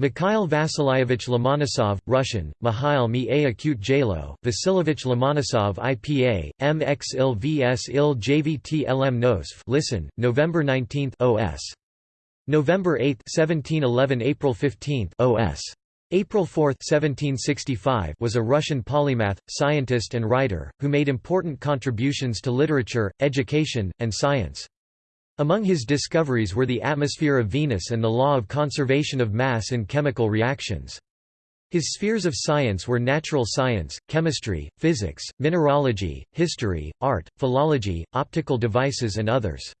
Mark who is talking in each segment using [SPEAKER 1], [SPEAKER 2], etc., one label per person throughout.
[SPEAKER 1] Mikhail Vasilyevich Lomonosov, Russian, Mihail Mi A Acute Jalo, Vasilyevich Lomonosov IPA, MX VS IL JVT LM Nosv listen, November 19 OS. November 8 1711 April 15 OS. April 4, 1765 was a Russian polymath, scientist and writer, who made important contributions to literature, education, and science. Among his discoveries were the atmosphere of Venus and the law of conservation of mass in chemical reactions. His spheres of science were natural science, chemistry, physics, mineralogy, history, art, philology, optical devices and others.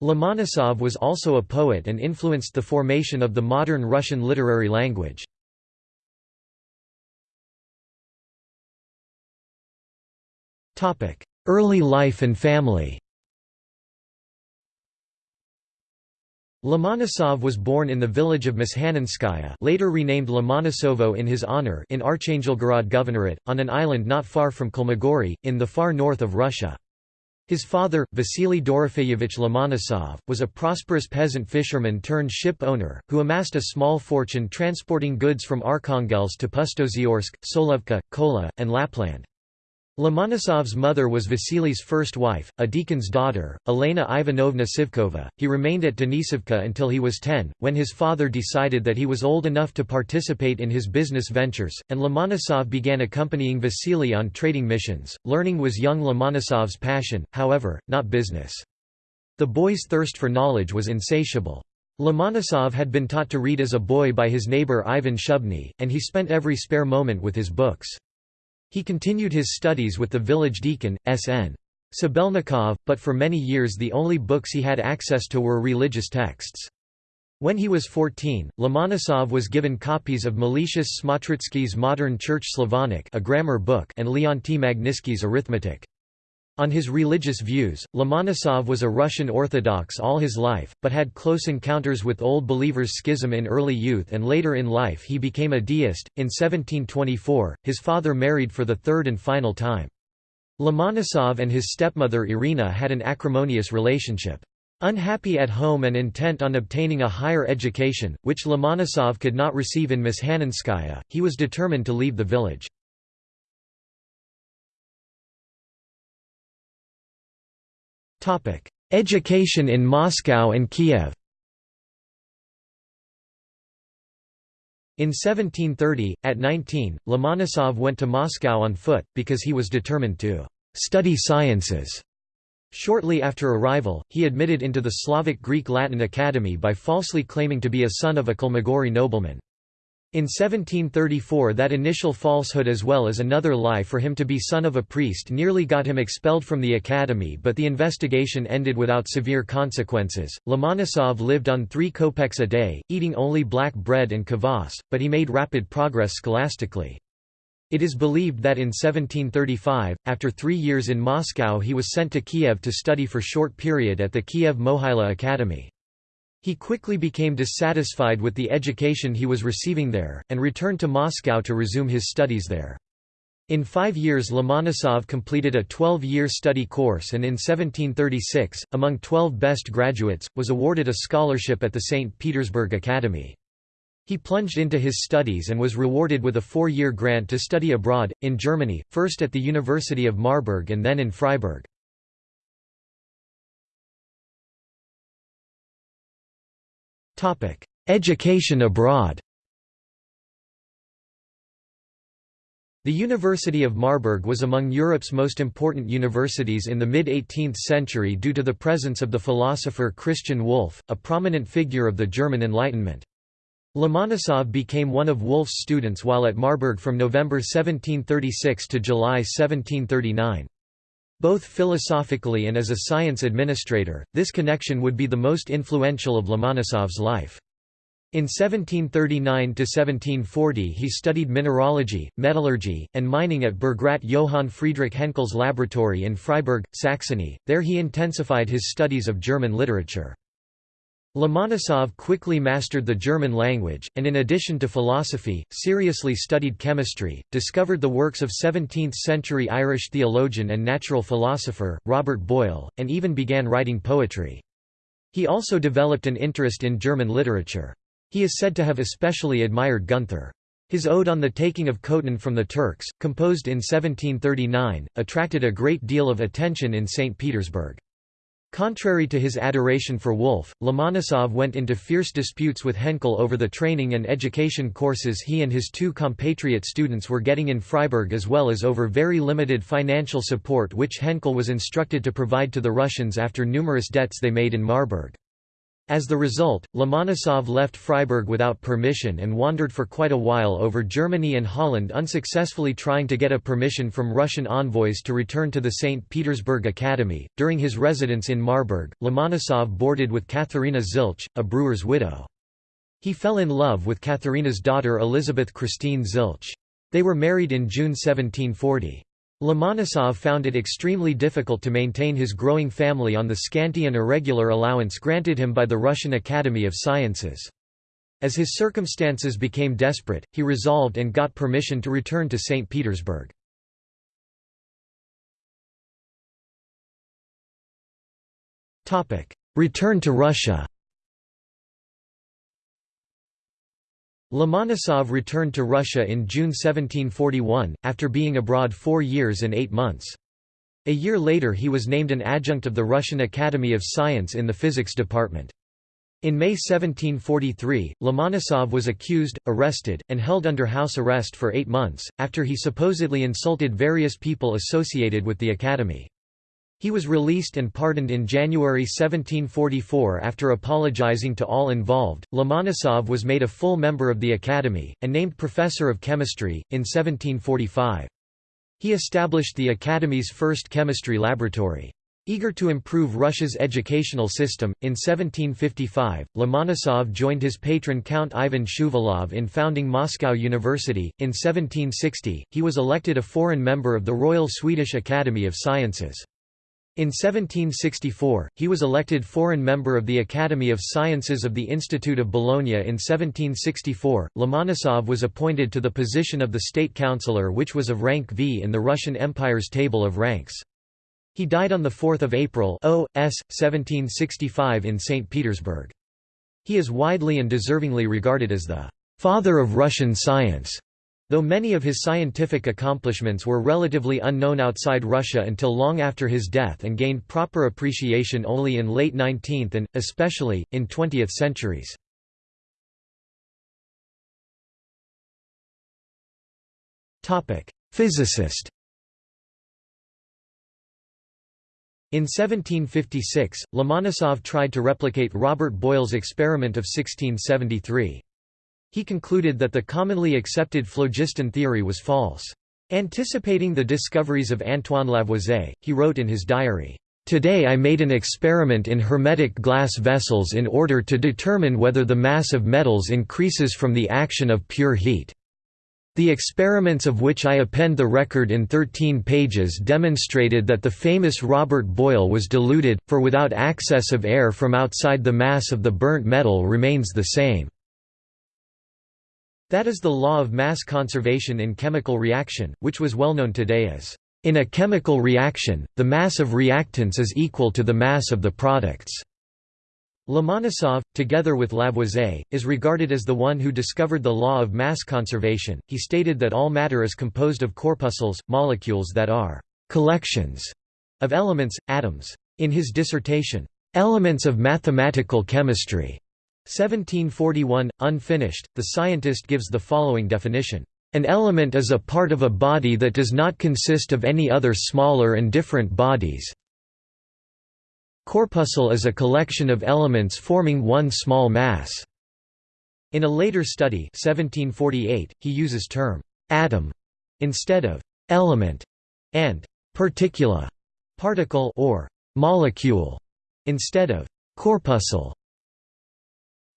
[SPEAKER 1] Lomonosov was also a poet and influenced the formation of the modern Russian literary language. Early life and family Lomonosov was born in the village of Mshanenskaya later renamed Lomonosovo in his honor in Archangelgorod Governorate, on an island not far from Kholmogory, in the far north of Russia. His father, Vasily Dorofeyevich Lomonosov, was a prosperous peasant fisherman turned ship owner, who amassed a small fortune transporting goods from Arkhangelsk to Pustoziorsk, Solovka, Kola, and Lapland. Lomonosov's mother was Vasily's first wife, a deacon's daughter, Elena Ivanovna Sivkova. He remained at Denisovka until he was 10, when his father decided that he was old enough to participate in his business ventures, and Lomonosov began accompanying Vasily on trading missions. Learning was young Lomonosov's passion, however, not business. The boy's thirst for knowledge was insatiable. Lomonosov had been taught to read as a boy by his neighbor Ivan Shubny, and he spent every spare moment with his books. He continued his studies with the village deacon, S.N. Sabelnikov, but for many years the only books he had access to were religious texts. When he was 14, Lomonosov was given copies of Meletius Smotritsky's Modern Church Slavonic a grammar book and Leonty Magnitsky's Arithmetic. On his religious views, Lomonosov was a Russian Orthodox all his life, but had close encounters with Old Believers schism in early youth and later in life he became a deist. In 1724, his father married for the third and final time. Lomonosov and his stepmother Irina had an acrimonious relationship. Unhappy at home and intent on obtaining a higher education, which Lomonosov could not receive in Mshanenskaya, he was determined to leave the village. Education in Moscow and Kiev In 1730, at 19, Lomonosov went to Moscow on foot, because he was determined to «study sciences». Shortly after arrival, he admitted into the Slavic Greek Latin Academy by falsely claiming to be a son of a Kholmogory nobleman. In 1734 that initial falsehood as well as another lie for him to be son of a priest nearly got him expelled from the academy but the investigation ended without severe consequences. Lomonosov lived on three kopecks a day, eating only black bread and kvass, but he made rapid progress scholastically. It is believed that in 1735, after three years in Moscow he was sent to Kiev to study for short period at the Kiev Mohyla Academy. He quickly became dissatisfied with the education he was receiving there, and returned to Moscow to resume his studies there. In five years Lomonosov completed a 12-year study course and in 1736, among 12 best graduates, was awarded a scholarship at the St. Petersburg Academy. He plunged into his studies and was rewarded with a four-year grant to study abroad, in Germany, first at the University of Marburg and then in Freiberg. Education abroad The University of Marburg was among Europe's most important universities in the mid-18th century due to the presence of the philosopher Christian Wolff, a prominent figure of the German Enlightenment. Lomonosov became one of Wolff's students while at Marburg from November 1736 to July 1739. Both philosophically and as a science administrator, this connection would be the most influential of Lomonosov's life. In 1739–1740 he studied mineralogy, metallurgy, and mining at Bergrat Johann Friedrich Henkel's laboratory in Freiberg, Saxony, there he intensified his studies of German literature. Lomonosov quickly mastered the German language, and in addition to philosophy, seriously studied chemistry, discovered the works of 17th-century Irish theologian and natural philosopher, Robert Boyle, and even began writing poetry. He also developed an interest in German literature. He is said to have especially admired Gunther. His ode on the taking of Khotin from the Turks, composed in 1739, attracted a great deal of attention in St. Petersburg. Contrary to his adoration for Wolff, Lomonosov went into fierce disputes with Henkel over the training and education courses he and his two compatriot students were getting in Freiberg as well as over very limited financial support which Henkel was instructed to provide to the Russians after numerous debts they made in Marburg. As the result, Lomonosov left Freiberg without permission and wandered for quite a while over Germany and Holland unsuccessfully trying to get a permission from Russian envoys to return to the St. Petersburg Academy. During his residence in Marburg, Lomonosov boarded with Katharina Zilch, a brewer's widow. He fell in love with Katharina's daughter Elizabeth Christine Zilch. They were married in June 1740. Lomonosov found it extremely difficult to maintain his growing family on the scanty and irregular allowance granted him by the Russian Academy of Sciences. As his circumstances became desperate, he resolved and got permission to return to St. Petersburg. Return to Russia Lomonosov returned to Russia in June 1741, after being abroad four years and eight months. A year later he was named an adjunct of the Russian Academy of Science in the physics department. In May 1743, Lomonosov was accused, arrested, and held under house arrest for eight months, after he supposedly insulted various people associated with the Academy. He was released and pardoned in January 1744 after apologizing to all involved. Lomonosov was made a full member of the Academy, and named Professor of Chemistry, in 1745. He established the Academy's first chemistry laboratory. Eager to improve Russia's educational system, in 1755, Lomonosov joined his patron Count Ivan Shuvalov in founding Moscow University. In 1760, he was elected a foreign member of the Royal Swedish Academy of Sciences. In 1764, he was elected foreign member of the Academy of Sciences of the Institute of Bologna in 1764. Lomonosov was appointed to the position of the state councillor which was of rank V in the Russian Empire's table of ranks. He died on 4 April o. s. 1765 in St. Petersburg. He is widely and deservingly regarded as the «father of Russian science» Though many of his scientific accomplishments were relatively unknown outside Russia until long after his death and gained proper appreciation only in late 19th and, especially, in 20th centuries. Physicist In 1756, Lomonosov tried to replicate Robert Boyle's experiment of 1673. He concluded that the commonly accepted phlogiston theory was false. Anticipating the discoveries of Antoine Lavoisier, he wrote in his diary, Today I made an experiment in hermetic glass vessels in order to determine whether the mass of metals increases from the action of pure heat. The experiments of which I append the record in 13 pages demonstrated that the famous Robert Boyle was deluded, for without access of air from outside the mass of the burnt metal remains the same. That is the law of mass conservation in chemical reaction, which was well known today as, "...in a chemical reaction, the mass of reactants is equal to the mass of the products." Lomonosov, together with Lavoisier, is regarded as the one who discovered the law of mass conservation. He stated that all matter is composed of corpuscles, molecules that are collections of elements, atoms. In his dissertation, Elements of Mathematical Chemistry, 1741, unfinished, the scientist gives the following definition. An element is a part of a body that does not consist of any other smaller and different bodies. Corpuscle is a collection of elements forming one small mass. In a later study 1748, he uses term «atom» instead of «element» and «particula» particle or «molecule» instead of «corpuscle».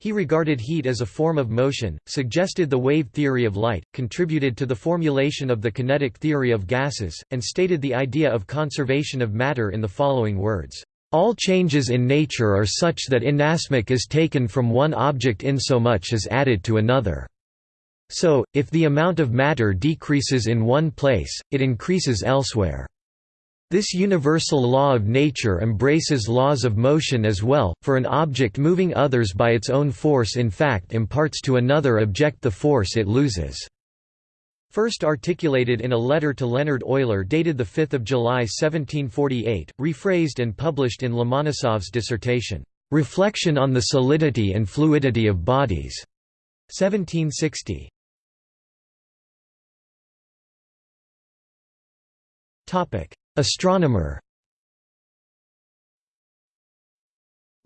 [SPEAKER 1] He regarded heat as a form of motion, suggested the wave theory of light, contributed to the formulation of the kinetic theory of gases, and stated the idea of conservation of matter in the following words. All changes in nature are such that inasmuch is taken from one object insomuch is added to another. So, if the amount of matter decreases in one place, it increases elsewhere. This universal law of nature embraces laws of motion as well, for an object moving others by its own force in fact imparts to another object the force it loses." First articulated in a letter to Leonhard Euler dated 5 July 1748, rephrased and published in Lomonosov's dissertation, "'Reflection on the Solidity and Fluidity of Bodies' 1760. Astronomer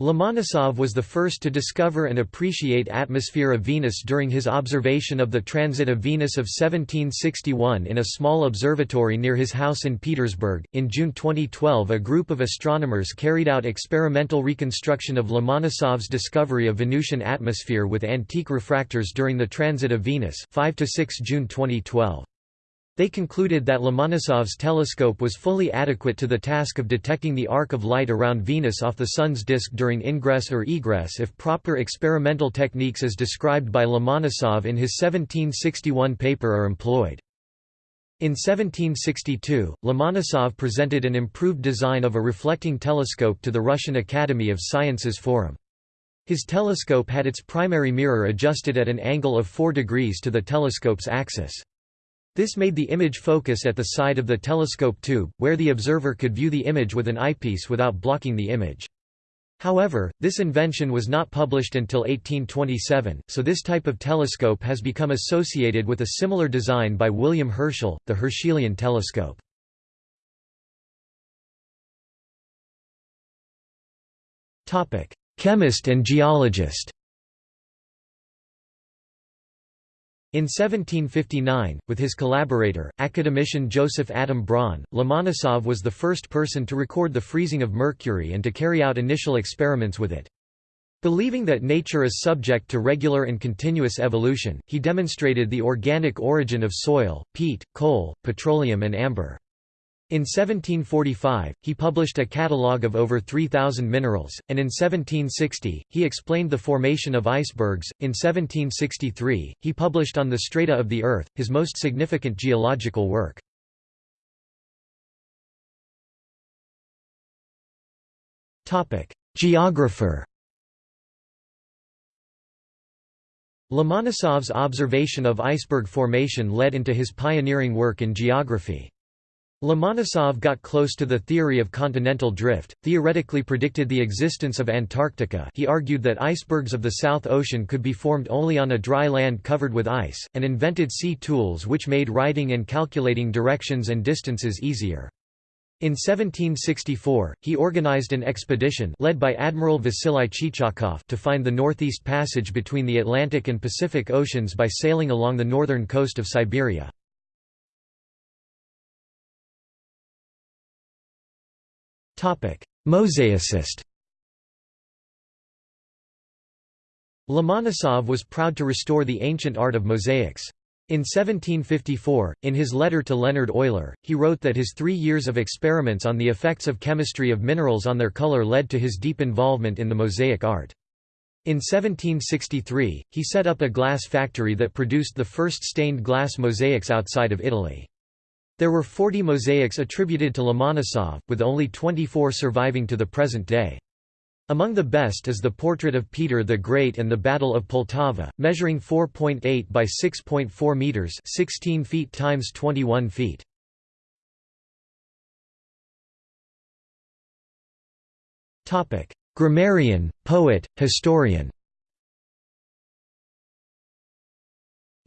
[SPEAKER 1] Lomonosov was the first to discover and appreciate atmosphere of Venus during his observation of the transit of Venus of 1761 in a small observatory near his house in Petersburg. In June 2012, a group of astronomers carried out experimental reconstruction of Lomonosov's discovery of Venusian atmosphere with antique refractors during the transit of Venus, 5 to 6 June 2012. They concluded that Lomonosov's telescope was fully adequate to the task of detecting the arc of light around Venus off the Sun's disk during ingress or egress if proper experimental techniques as described by Lomonosov in his 1761 paper are employed. In 1762, Lomonosov presented an improved design of a reflecting telescope to the Russian Academy of Sciences Forum. His telescope had its primary mirror adjusted at an angle of 4 degrees to the telescope's axis. This made the image focus at the side of the telescope tube, where the observer could view the image with an eyepiece without blocking the image. However, this invention was not published until 1827, so this type of telescope has become associated with a similar design by William Herschel, the Herschelian telescope. Chemist and geologist In 1759, with his collaborator, academician Joseph Adam Braun, Lomonosov was the first person to record the freezing of mercury and to carry out initial experiments with it. Believing that nature is subject to regular and continuous evolution, he demonstrated the organic origin of soil, peat, coal, petroleum and amber. In 1745, he published a catalogue of over 3,000 minerals, and in 1760, he explained the formation of icebergs. In 1763, he published On the Strata of the Earth, his most significant geological work. Geographer Lomonosov's observation of iceberg formation led into his pioneering work in geography. Lomonosov got close to the theory of continental drift, theoretically predicted the existence of Antarctica he argued that icebergs of the South Ocean could be formed only on a dry land covered with ice, and invented sea tools which made writing and calculating directions and distances easier. In 1764, he organized an expedition led by Admiral Vasily Chichagov to find the Northeast Passage between the Atlantic and Pacific Oceans by sailing along the northern coast of Siberia. Mosaicist Lomonosov was proud to restore the ancient art of mosaics. In 1754, in his letter to Leonhard Euler, he wrote that his three years of experiments on the effects of chemistry of minerals on their color led to his deep involvement in the mosaic art. In 1763, he set up a glass factory that produced the first stained glass mosaics outside of Italy. There were 40 mosaics attributed to Lomonosov, with only 24 surviving to the present day. Among the best is the portrait of Peter the Great and the Battle of Poltava, measuring 4.8 by 6.4 meters, 16 feet times 21 feet. Topic: Grammarian, poet, historian.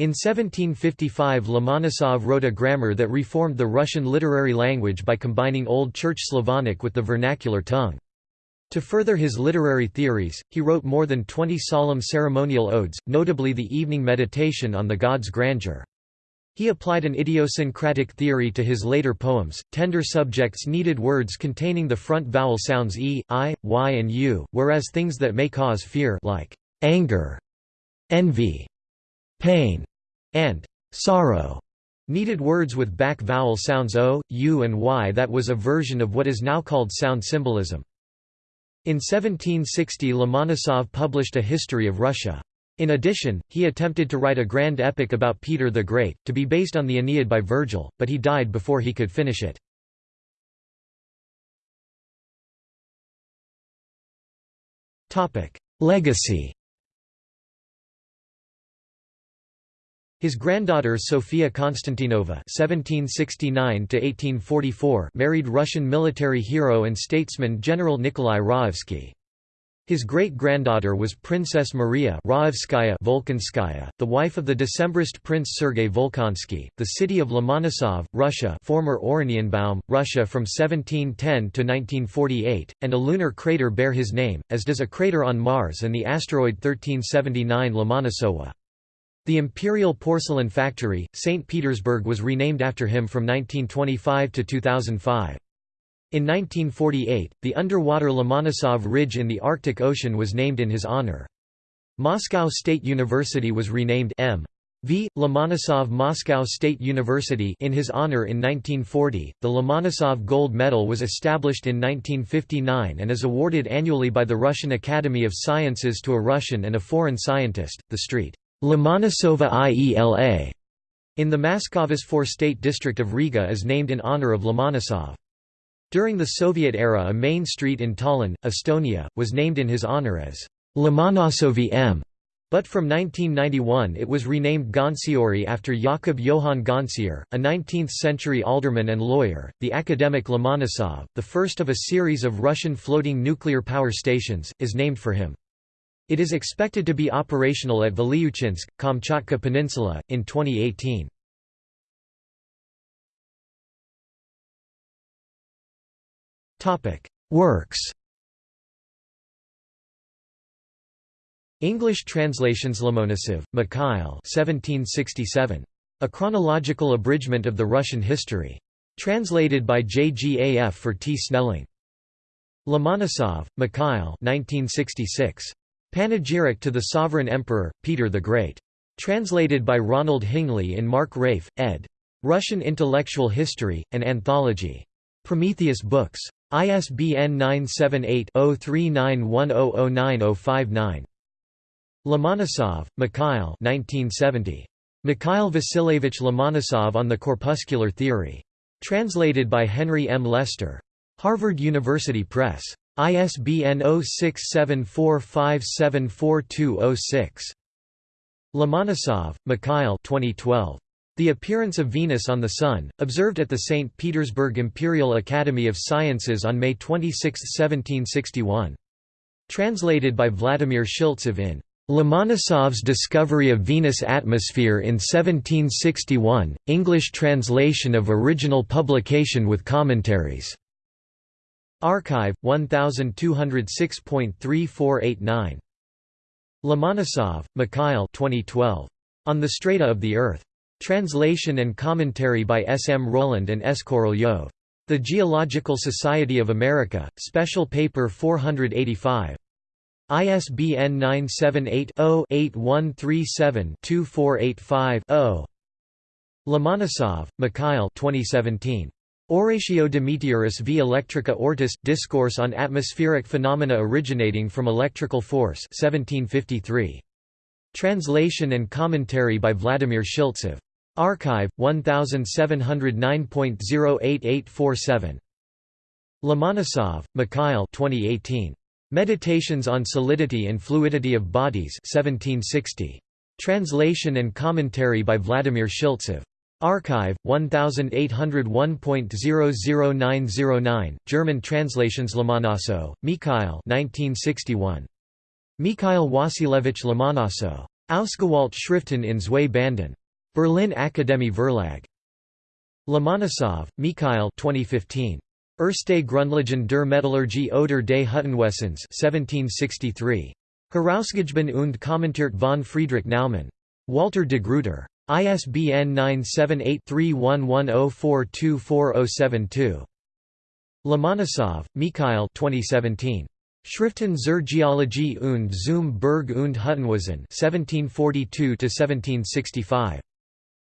[SPEAKER 1] In 1755 Lomonosov wrote a grammar that reformed the Russian literary language by combining Old Church Slavonic with the vernacular tongue. To further his literary theories, he wrote more than 20 solemn ceremonial odes, notably the evening meditation on the god's grandeur. He applied an idiosyncratic theory to his later poems. Tender subjects needed words containing the front vowel sounds e, i, y, and u, whereas things that may cause fear like anger, envy, pain, and sorrow needed words with back vowel sounds o, u and y that was a version of what is now called sound symbolism. In 1760 Lomonosov published A History of Russia. In addition, he attempted to write a grand epic about Peter the Great, to be based on the Aeneid by Virgil, but he died before he could finish it. Legacy His granddaughter Sofia Konstantinova (1769–1844) married Russian military hero and statesman General Nikolai Raevsky. His great-granddaughter was Princess Maria Raevskaya Volkonskaya, the wife of the Decembrist Prince Sergei Volkonsky. The city of Lomonosov, Russia, former Oranienbaum, Russia from 1710 to 1948, and a lunar crater bear his name, as does a crater on Mars and the asteroid 1379 Lomonosova. The Imperial Porcelain Factory, St. Petersburg was renamed after him from 1925 to 2005. In 1948, the underwater Lomonosov Ridge in the Arctic Ocean was named in his honor. Moscow State University was renamed M. V. Lomonosov Moscow State University in his honor in 1940. The Lomonosov Gold Medal was established in 1959 and is awarded annually by the Russian Academy of Sciences to a Russian and a foreign scientist. The street Lomonosova IELA in the Maskavas Forštate District of Riga is named in honor of Lomonosov. During the Soviet era a main street in Tallinn, Estonia, was named in his honor as Lomonosovi M. But from 1991 it was renamed Gonsiori after Jakub Johann Gonsior, a 19th-century alderman and lawyer. The Akademik Lomonosov, the first of a series of Russian floating nuclear power stations, is named for him. It is expected to be operational at Vilyuchinsk, Kamchatka Peninsula, in 2018. Works English translations Lomonosov, Mikhail 1767. A chronological abridgment of the Russian history. Translated by JGAF for T. Snelling. Lomonosov, Mikhail 1966. Panegyric to the Sovereign Emperor, Peter the Great. Translated by Ronald Hingley in Marc Raeff, ed. Russian Intellectual History, an Anthology. Prometheus Books. ISBN 978-0391009059. Lomonosov, Mikhail 1970. Mikhail Vasilievich Lomonosov on the Corpuscular Theory. Translated by Henry M. Leicester. Harvard University Press. ISBN 0674574206. Lomonosov, Mikhail 2012. The appearance of Venus on the Sun, observed at the St. Petersburg Imperial Academy of Sciences on May 26, 1761. Translated by Vladimir Shiltsev in Lomonosov's Discovery of Venus Atmosphere in 1761, English translation of original publication with commentaries. arXiv, 1206.3489. Lomonosov, Mikhail 2012. On the Strata of the Earth. Translation and commentary by S. M. Rowland and S. Korolyov. The Geological Society of America, Special Paper 485. ISBN 978-0-8137-2485-0. Lomonosov, Mikhail 2017. Oratio de Meteoris v Electrica Ortis – Discourse on Atmospheric Phenomena Originating from Electrical Force 1753. Translation and commentary by Vladimir Shiltsev. arXiv 1709.08847. Lomonosov, Mikhail 2018. Meditations on Solidity and Fluidity of Bodies 1760. Translation and commentary by Vladimir Shiltsev. arXiv 1801.00909 German translations Lomonosow, Mikhail 1961 Mikhail Wasilevich Lomonosow Ausgewalt Schriften in zwei Banden Berlin Akademie Verlag. Lomonosov, Mikhail 2015. Erste Grundlagen der Metallurgie oder des Hüttenwesens 1763. Herausgegeben und kommentiert von Friedrich Naumann. Walter de Gruyter. ISBN 978-3110424072. Lomonosov, Mikhail 2017. Schriften zur Geologie und zum Berg und Hüttenwesen 1742–1765.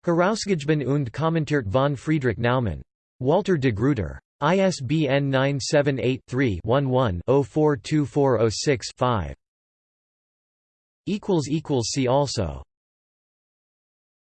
[SPEAKER 1] Herausgegeben und kommentiert von Friedrich Naumann. Walter de Gruyter. ISBN 978-3-11-042406-5. See also